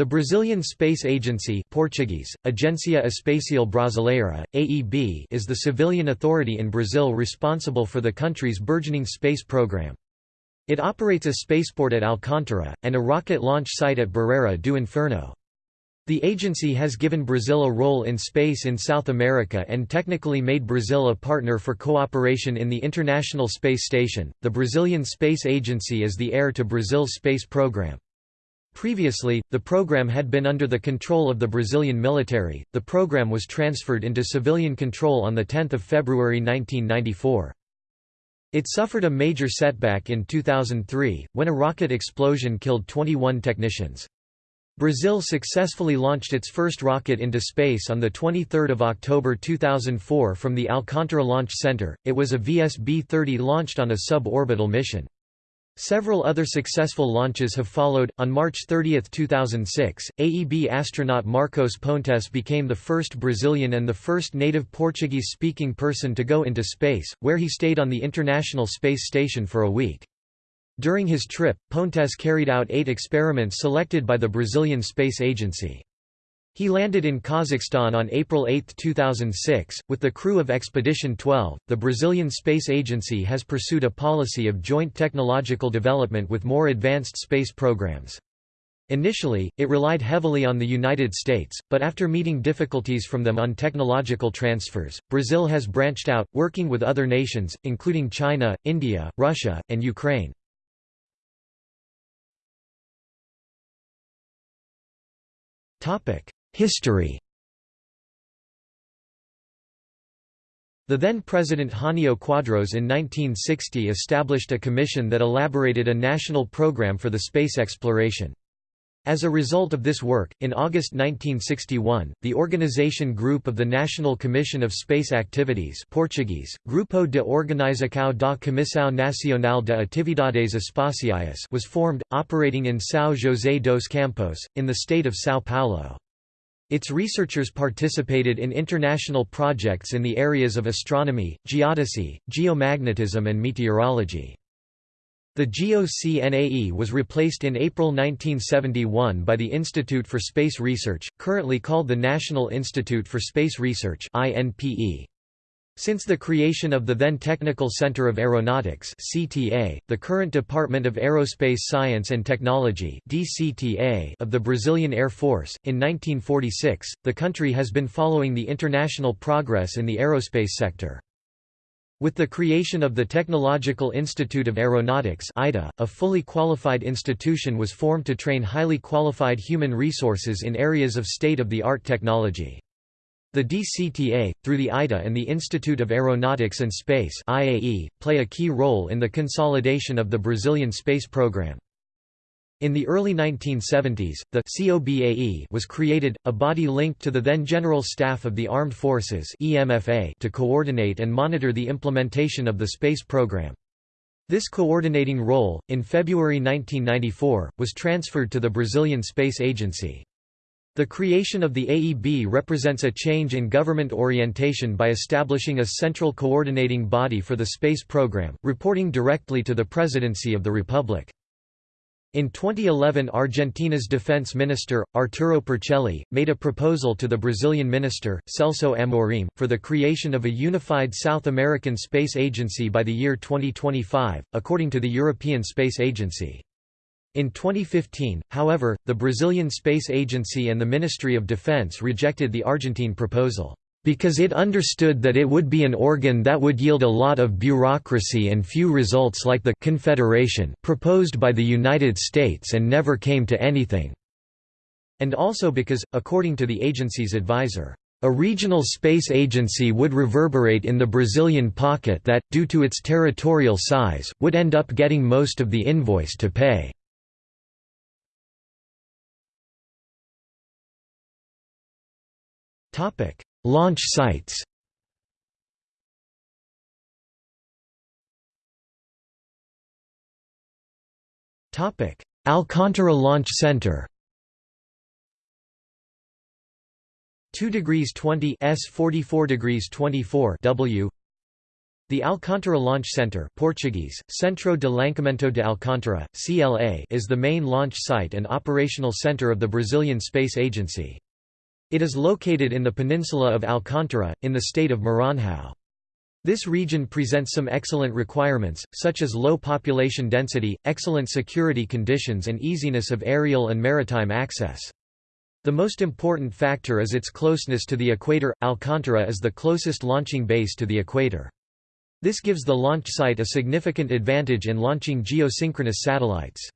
The Brazilian Space Agency Portuguese, Agência Espacial Brasileira, AEB is the civilian authority in Brazil responsible for the country's burgeoning space program. It operates a spaceport at Alcântara, and a rocket launch site at Barreira do Inferno. The agency has given Brazil a role in space in South America and technically made Brazil a partner for cooperation in the International Space Station. The Brazilian Space Agency is the heir to Brazil's space program. Previously, the program had been under the control of the Brazilian military. The program was transferred into civilian control on 10 February 1994. It suffered a major setback in 2003, when a rocket explosion killed 21 technicians. Brazil successfully launched its first rocket into space on the 23 October 2004 from the Alcântara Launch Center, it was a VSB-30 launched on a suborbital mission. Several other successful launches have followed. On March 30, 2006, AEB astronaut Marcos Pontes became the first Brazilian and the first native Portuguese speaking person to go into space, where he stayed on the International Space Station for a week. During his trip, Pontes carried out eight experiments selected by the Brazilian Space Agency. He landed in Kazakhstan on April 8, 2006, with the crew of Expedition 12. The Brazilian Space Agency has pursued a policy of joint technological development with more advanced space programs. Initially, it relied heavily on the United States, but after meeting difficulties from them on technological transfers, Brazil has branched out, working with other nations, including China, India, Russia, and Ukraine. History The then-President Jânio Quadros in 1960 established a commission that elaborated a national program for the space exploration. As a result of this work, in August 1961, the organization group of the National Commission of Space Activities Portuguese, Grupo de Organização da Comissão Nacional de Atividades Espaciais was formed, operating in São José dos Campos, in the state of São Paulo. Its researchers participated in international projects in the areas of astronomy, geodesy, geomagnetism and meteorology. The GOCNAE was replaced in April 1971 by the Institute for Space Research, currently called the National Institute for Space Research INPE. Since the creation of the then Technical Center of Aeronautics (CTA), the current Department of Aerospace Science and Technology (DCTA) of the Brazilian Air Force, in 1946, the country has been following the international progress in the aerospace sector. With the creation of the Technological Institute of Aeronautics ITA, a fully qualified institution was formed to train highly qualified human resources in areas of state-of-the-art technology. The DCTA, through the ITA and the Institute of Aeronautics and Space IAE, play a key role in the consolidation of the Brazilian space program. In the early 1970s, the COBAE was created, a body linked to the then General Staff of the Armed Forces EMFA to coordinate and monitor the implementation of the space program. This coordinating role, in February 1994, was transferred to the Brazilian Space Agency. The creation of the AEB represents a change in government orientation by establishing a central coordinating body for the space program, reporting directly to the Presidency of the Republic. In 2011 Argentina's defense minister, Arturo Puricelli, made a proposal to the Brazilian minister, Celso Amorim, for the creation of a unified South American Space Agency by the year 2025, according to the European Space Agency. In 2015, however, the Brazilian Space Agency and the Ministry of Defense rejected the Argentine proposal, "...because it understood that it would be an organ that would yield a lot of bureaucracy and few results like the Confederation proposed by the United States and never came to anything." And also because, according to the agency's advisor, a regional space agency would reverberate in the Brazilian pocket that, due to its territorial size, would end up getting most of the invoice to pay. Topic: Launch sites. Topic: Alcântara Launch Center. 2 degrees 20 s 44 degrees 24 W The Alcântara Launch Center Portuguese, Centro de Lançamento de Alcântara, CLA is the main launch site and operational center of the Brazilian Space Agency. It is located in the peninsula of Alcântara, in the state of Maranhão. This region presents some excellent requirements, such as low population density, excellent security conditions and easiness of aerial and maritime access. The most important factor is its closeness to the equator. Alcântara is the closest launching base to the equator. This gives the launch site a significant advantage in launching geosynchronous satellites.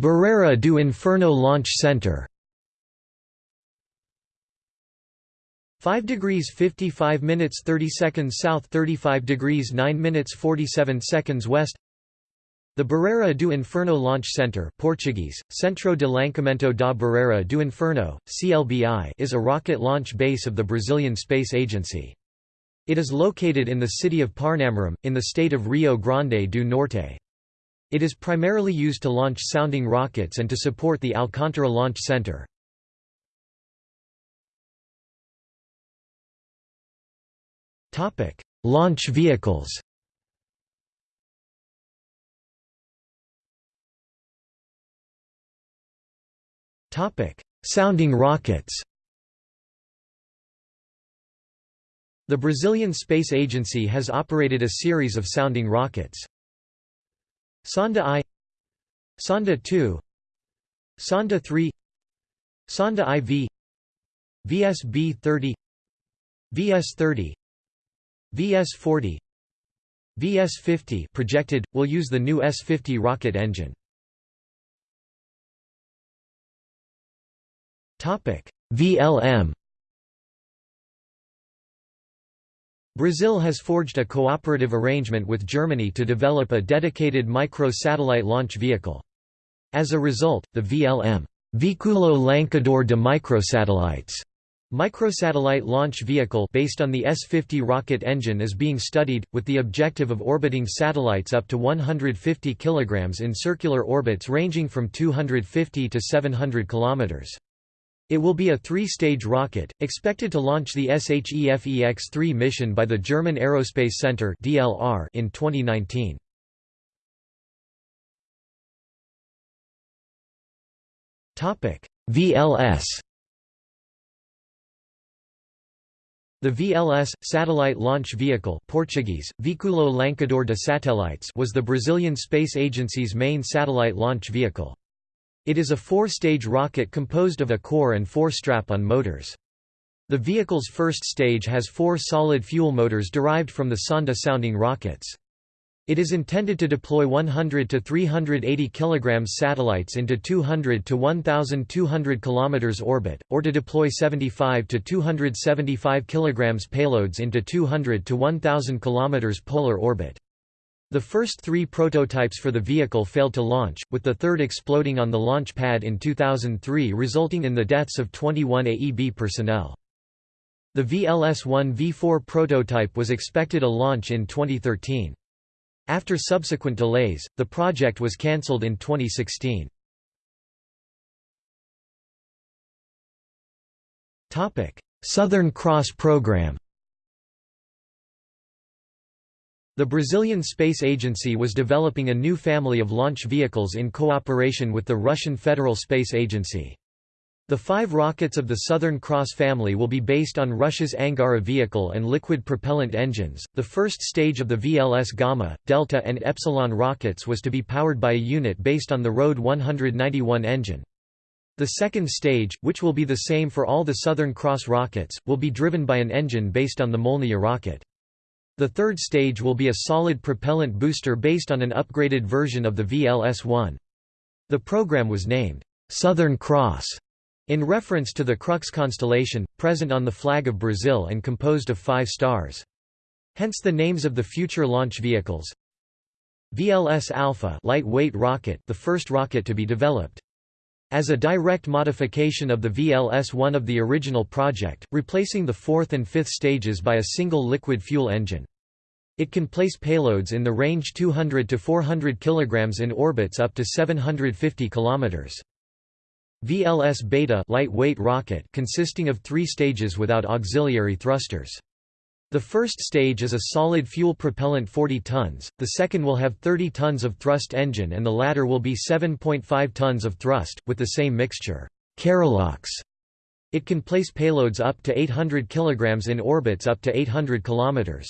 Barreira do Inferno Launch Center 5 degrees 55 minutes 30 seconds south 35 degrees 9 minutes 47 seconds west the Barreira do Inferno Launch Center Portuguese, Centro de Lançamento da Barreira do Inferno, CLBI is a rocket launch base of the Brazilian Space Agency. It is located in the city of Parnamirim, in the state of Rio Grande do Norte. It is primarily used to launch sounding rockets and to support the Alcântara Launch Center. Launch vehicles Sounding rockets The Brazilian Space Agency has operated a series of sounding rockets. Sonda I Sonda II Sonda 3 Sonda IV VSB-30 VS-30 VS-40 VS-50 projected, will use the new S-50 rocket engine. Topic VLM Brazil has forged a cooperative arrangement with Germany to develop a dedicated micro-satellite launch vehicle. As a result, the VLM Veículo Lançador de Microsatellites microsatellite launch vehicle based on the S-50 rocket engine is being studied, with the objective of orbiting satellites up to 150 kg in circular orbits ranging from 250 to 700 km. It will be a three-stage rocket, expected to launch the SHEFEX-3 mission by the German Aerospace Center in 2019. VLS The VLS, Satellite Launch Vehicle Portuguese, Veículo Lançador de Satélites was the Brazilian Space Agency's main satellite launch vehicle. It is a four-stage rocket composed of a core and four strap-on motors. The vehicle's first stage has four solid fuel motors derived from the Sonda sounding rockets. It is intended to deploy 100 to 380 kg satellites into 200 to 1,200 km orbit, or to deploy 75 to 275 kg payloads into 200 to 1,000 km polar orbit. The first three prototypes for the vehicle failed to launch, with the third exploding on the launch pad in 2003 resulting in the deaths of 21 AEB personnel. The VLS-1 V4 prototype was expected a launch in 2013. After subsequent delays, the project was cancelled in 2016. Southern Cross program The Brazilian Space Agency was developing a new family of launch vehicles in cooperation with the Russian Federal Space Agency. The five rockets of the Southern Cross family will be based on Russia's Angara vehicle and liquid propellant engines. The first stage of the VLS Gamma, Delta, and Epsilon rockets was to be powered by a unit based on the RD 191 engine. The second stage, which will be the same for all the Southern Cross rockets, will be driven by an engine based on the Molniya rocket. The third stage will be a solid propellant booster based on an upgraded version of the VLS-1. The program was named, "'Southern Cross' in reference to the Crux constellation, present on the flag of Brazil and composed of five stars. Hence the names of the future launch vehicles. VLS Alpha lightweight rocket, the first rocket to be developed. As a direct modification of the VLS-1 of the original project, replacing the fourth and fifth stages by a single liquid fuel engine. It can place payloads in the range 200 to 400 kg in orbits up to 750 km. VLS Beta lightweight rocket consisting of three stages without auxiliary thrusters. The first stage is a solid fuel propellant 40 tons, the second will have 30 tons of thrust engine and the latter will be 7.5 tons of thrust, with the same mixture. Kerolox. It can place payloads up to 800 kg in orbits up to 800 km.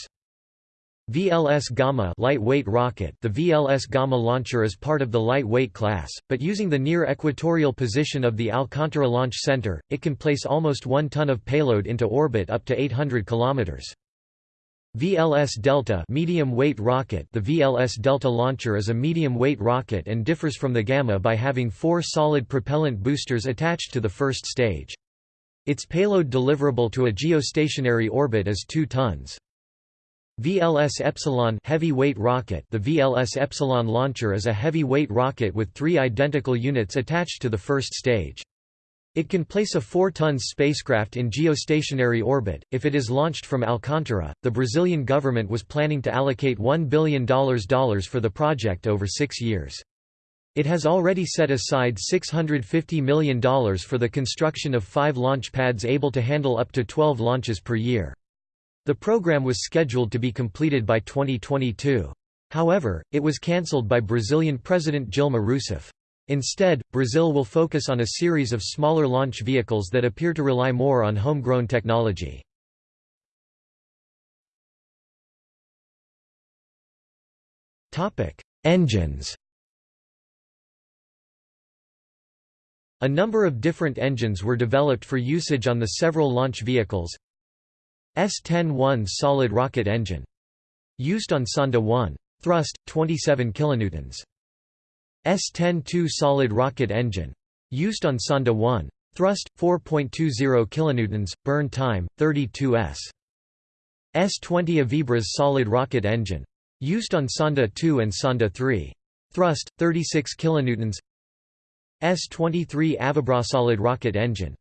VLS Gamma lightweight rocket The VLS Gamma launcher is part of the lightweight class, but using the near equatorial position of the Alcantara Launch Center, it can place almost 1 ton of payload into orbit up to 800 km. VLS Delta medium weight rocket The VLS Delta launcher is a medium-weight rocket and differs from the Gamma by having four solid propellant boosters attached to the first stage. Its payload deliverable to a geostationary orbit is 2 tons. VLS Epsilon heavy-weight rocket The VLS Epsilon launcher is a heavy-weight rocket with three identical units attached to the first stage. It can place a 4-ton spacecraft in geostationary orbit. If it is launched from Alcantara, the Brazilian government was planning to allocate $1 billion for the project over six years. It has already set aside $650 million for the construction of five launch pads able to handle up to 12 launches per year. The program was scheduled to be completed by 2022. However, it was cancelled by Brazilian President Dilma Rousseff. Instead, Brazil will focus on a series of smaller launch vehicles that appear to rely more on homegrown technology. Engines A number of different engines were developed for usage on the several launch vehicles, S-10-1 solid rocket engine. Used on Sonda 1. Thrust, 27 kN. S-10-2 solid rocket engine. Used on Sonda 1. Thrust, 4.20 kN, burn time, 32 s. S-20 Avibras solid rocket engine. Used on Sonda 2 and Sonda 3. Thrust, 36 kN. S-23 Avibra solid rocket engine.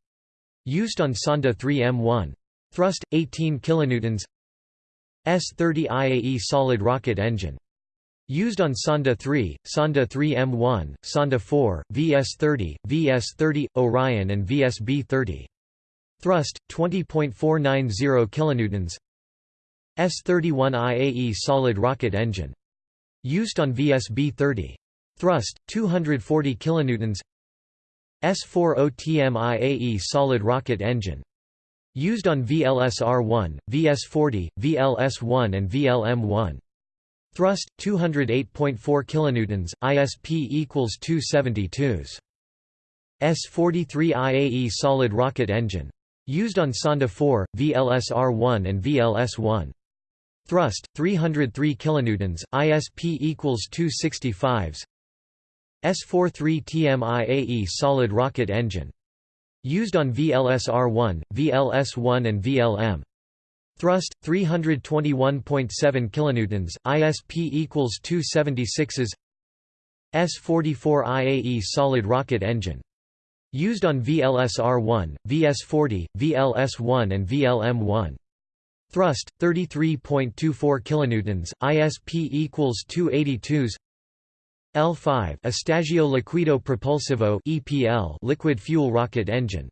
Used on Sonda 3 M1. Thrust 18 kilonewtons. S30 IAE solid rocket engine. Used on Sonda 3, Sonda 3 M1, Sonda 4, VS30, VS30, Orion and VSB30. Thrust 20.490 kilonewtons. S31 IAE solid rocket engine. Used on VSB30. Thrust 240 kilonewtons. S40TM IAE solid rocket engine. Used on VLSR-1, VS-40, VLS-1 and VLM-1. Thrust 208.4 kilonewtons, ISP equals 272s. S-43 IAE solid rocket engine. Used on Sonda 4, VLSR-1 and VLS-1. Thrust 303 kilonewtons, ISP equals 265s. S-43 TMIAE solid rocket engine. Used on VLSR-1, VLS-1 and VLM. Thrust 321.7 kilonewtons, ISP equals 276s. S44 IAE solid rocket engine. Used on VLSR-1, VS40, VLS-1 and VLM-1. Thrust 33.24 kilonewtons, ISP equals 282s. L5 Estagio Liquido Propulsivo EPL liquid fuel rocket engine.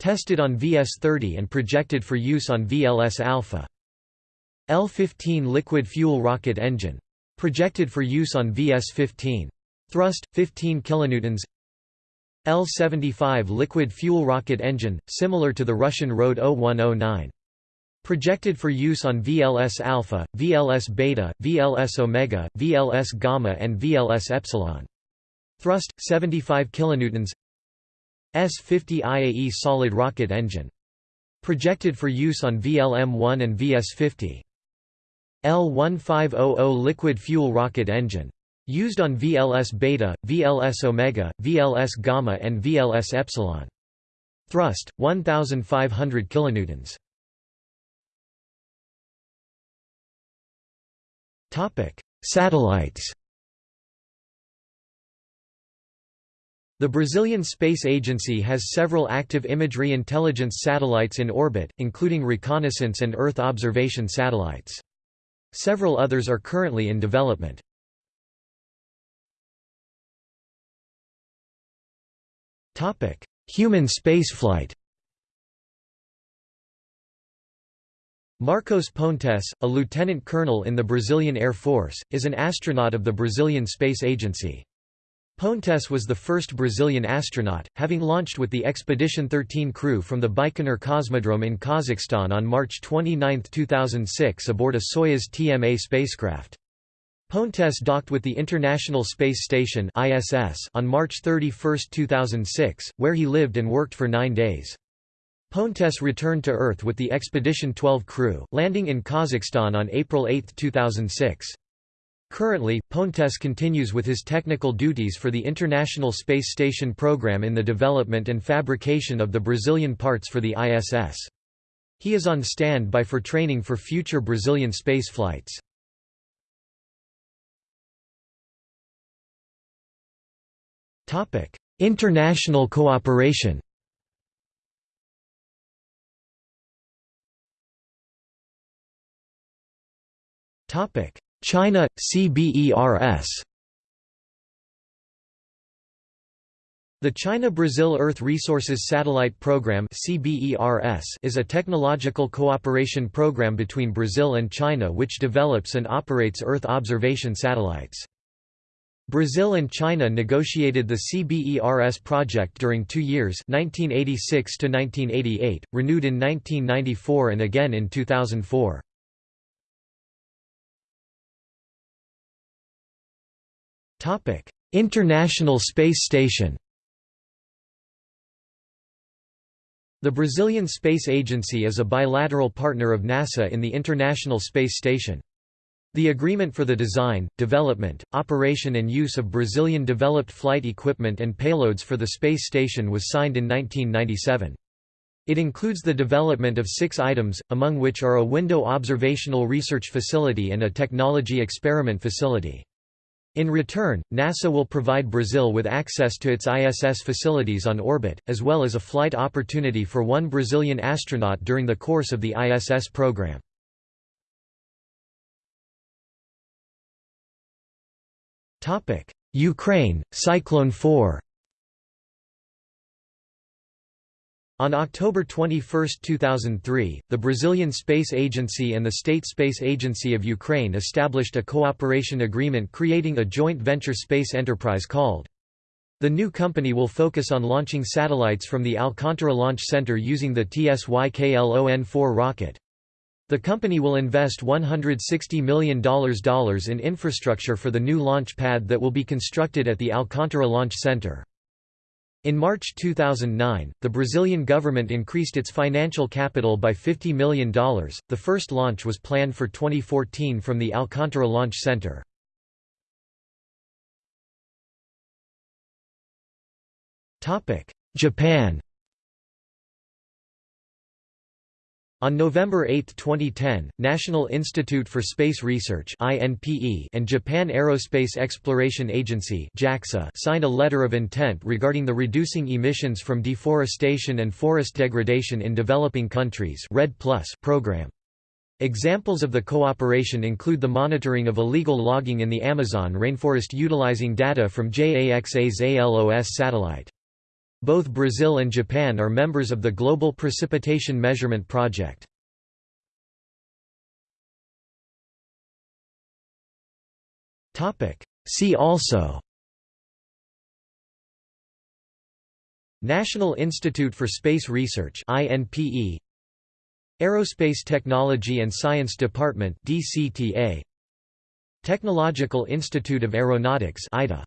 Tested on VS-30 and projected for use on VLS Alpha. L15 liquid fuel rocket engine. Projected for use on VS-15. Thrust 15 kilonewtons. L75 liquid fuel rocket engine, similar to the Russian RD 0109. Projected for use on VLS alpha, VLS beta, VLS omega, VLS gamma and VLS epsilon. Thrust 75 kilonewtons. S50 IAE solid rocket engine. Projected for use on VLM-1 and VS50. L1500 liquid fuel rocket engine. Used on VLS beta, VLS omega, VLS gamma and VLS epsilon. Thrust 1500 kilonewtons. Satellites. The Brazilian Space Agency has several active imagery intelligence satellites in orbit, including reconnaissance and Earth observation satellites. Several others are currently in development. Human spaceflight Marcos Pontes, a lieutenant colonel in the Brazilian Air Force, is an astronaut of the Brazilian Space Agency. Pontes was the first Brazilian astronaut, having launched with the Expedition 13 crew from the Baikonur Cosmodrome in Kazakhstan on March 29, 2006 aboard a Soyuz TMA spacecraft. Pontes docked with the International Space Station on March 31, 2006, where he lived and worked for nine days. Pontes returned to Earth with the Expedition 12 crew, landing in Kazakhstan on April 8, 2006. Currently, Pontes continues with his technical duties for the International Space Station program in the development and fabrication of the Brazilian parts for the ISS. He is on standby for training for future Brazilian space flights. International cooperation China, CBERS The China-Brazil Earth Resources Satellite Program is a technological cooperation program between Brazil and China which develops and operates Earth observation satellites. Brazil and China negotiated the CBERS project during two years 1986 1988, renewed in 1994 and again in 2004. International Space Station The Brazilian Space Agency is a bilateral partner of NASA in the International Space Station. The agreement for the design, development, operation and use of Brazilian-developed flight equipment and payloads for the space station was signed in 1997. It includes the development of six items, among which are a window observational research facility and a technology experiment facility. In return, NASA will provide Brazil with access to its ISS facilities on orbit, as well as a flight opportunity for one Brazilian astronaut during the course of the ISS program. Ukraine, Cyclone 4 On October 21, 2003, the Brazilian Space Agency and the State Space Agency of Ukraine established a cooperation agreement creating a joint venture space enterprise called. The new company will focus on launching satellites from the Alcantara Launch Center using the TSYKLON-4 rocket. The company will invest $160 million in infrastructure for the new launch pad that will be constructed at the Alcantara Launch Center. In March 2009, the Brazilian government increased its financial capital by $50 million. The first launch was planned for 2014 from the Alcantara Launch Center. Japan On November 8, 2010, National Institute for Space Research and Japan Aerospace Exploration Agency signed a letter of intent regarding the reducing emissions from deforestation and forest degradation in developing countries program. Examples of the cooperation include the monitoring of illegal logging in the Amazon rainforest utilizing data from JAXA's ALOS satellite. Both Brazil and Japan are members of the Global Precipitation Measurement Project. See also National Institute for Space Research INPE Aerospace Technology and Science Department DCTA Technological Institute of Aeronautics ITA